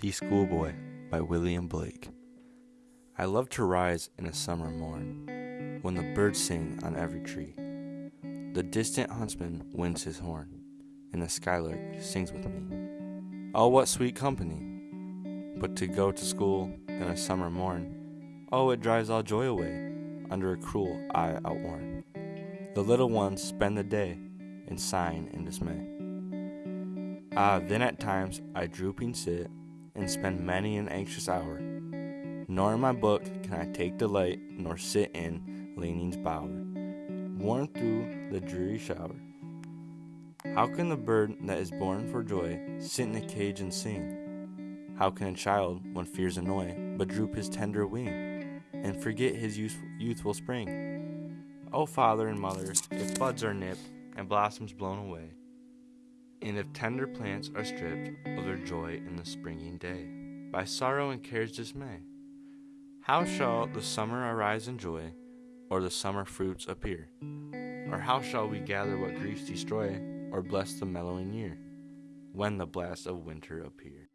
The Schoolboy by William Blake. I love to rise in a summer morn when the birds sing on every tree. The distant huntsman winds his horn, and the skylark sings with me. Oh, what sweet company! But to go to school in a summer morn, oh, it drives all joy away under a cruel eye outworn. The little ones spend the day in sighing and dismay. Ah, then at times I drooping sit and spend many an anxious hour. Nor in my book can I take delight, nor sit in leaning's bower, worn through the dreary shower. How can the bird that is born for joy sit in a cage and sing? How can a child, when fears annoy, but droop his tender wing and forget his youthful, spring? O father and mother, if buds are nipped and blossoms blown away, and if tender plants are stripped of their joy in the springing day, by sorrow and care's dismay, how shall the summer arise in joy, or the summer fruits appear? Or how shall we gather what griefs destroy, or bless the mellowing year, when the blasts of winter appear?